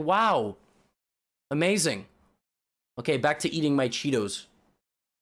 Wow. Amazing. Okay, back to eating my Cheetos.